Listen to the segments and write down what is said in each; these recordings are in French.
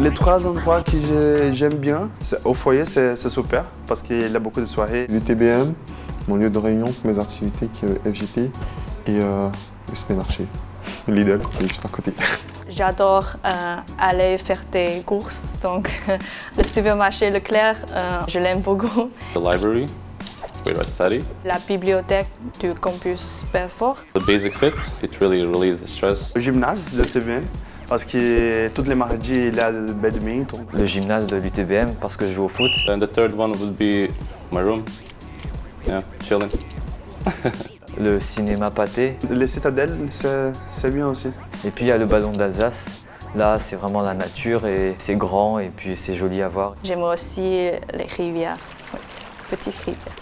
Les trois endroits que j'ai- j'aime bien, c'est- au foyer, c'est c'est super parce qu'il y a beaucoup de soirées. L'UTBM, mon lieu de réunion pour mes activités qui est FGT, et euh, le supermarché, Lidl, qui est juste à côté. J'adore euh, aller faire des courses, donc le supermarché Leclerc, euh, je l'aime beaucoup. The library, where I study? La bibliothèque du campus Belfort. The basic fit, it really relieves the stress. Le gymnase de TVN parce que tous les mardis, il y a le badminton. Le gymnase de l'UTBM parce que je joue au foot. And the third one would be my room. Yeah, chilling. Le cinéma pâté. Les citadelles, c'est c'est bien aussi. Et puis il y a le ballon d'Alsace. Là, c'est vraiment la nature et c'est grand et puis c'est joli à voir. J'aime aussi les rivières, oui, petites rivières.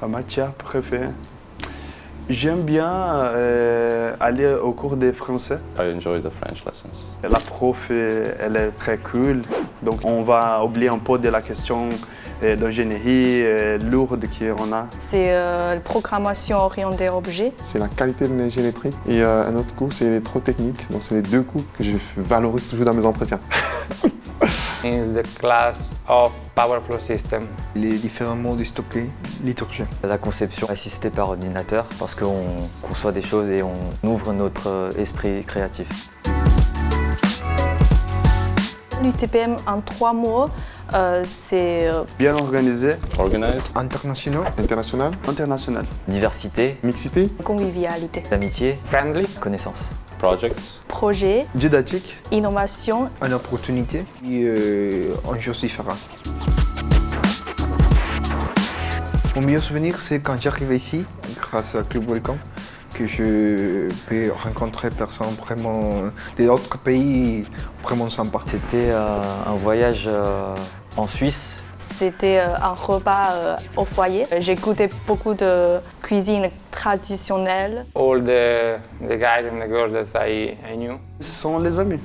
Ma matière préférée. J'aime bien euh, aller au cours des français. I enjoy the French lessons. La prof, euh, elle est très cool. Donc on va oublier un peu de la question euh, d'ingénierie euh, lourde qu'on a. C'est euh, la programmation orientée objet. C'est la qualité de électrique. Et euh, un autre coup, c'est l'électrotechnique. Donc c'est les deux coups que je valorise toujours dans mes entretiens. is the class of Power Flow System. les différents modes stockés, liturgie. La conception assistée par ordinateur parce qu'on conçoit des choses et on ouvre notre esprit créatif. L'UTPM en trois mots, euh, c'est euh, Bien organisé, Organized. Internationaux, International, international. Diversité, mixité, convivialité. amitié, Friendly. connaissance. Projects. Projet, Didactique, innovation, une opportunité et euh, une chose différente. Mon meilleur souvenir, c'est quand j'arrive ici, grâce à Club Welcome, que je peux rencontrer des personnes vraiment d'autres pays vraiment sympas. C'était euh, un voyage euh, en Suisse. c'était euh, un repas euh, au foyer. J'ai goûté beaucoup de cuisine traditionnelle. All the, the guys and the girls that I, I knew. ce sont les amis.